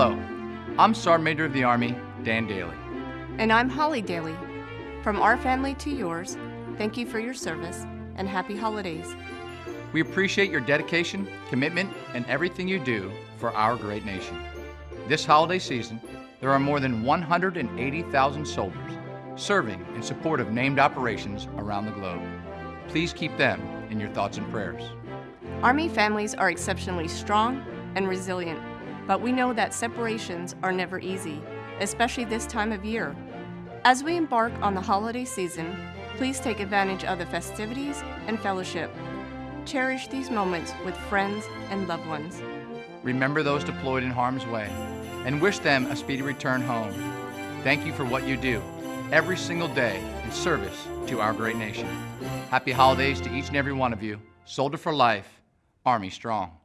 Hello, I'm Sergeant Major of the Army, Dan Dailey. And I'm Holly Dailey. From our family to yours, thank you for your service and happy holidays. We appreciate your dedication, commitment, and everything you do for our great nation. This holiday season, there are more than 180,000 soldiers serving in support of named operations around the globe. Please keep them in your thoughts and prayers. Army families are exceptionally strong and resilient, but we know that separations are never easy, especially this time of year. As we embark on the holiday season, please take advantage of the festivities and fellowship. Cherish these moments with friends and loved ones. Remember those deployed in harm's way and wish them a speedy return home. Thank you for what you do every single day in service to our great nation. Happy holidays to each and every one of you. Soldier for life, Army strong.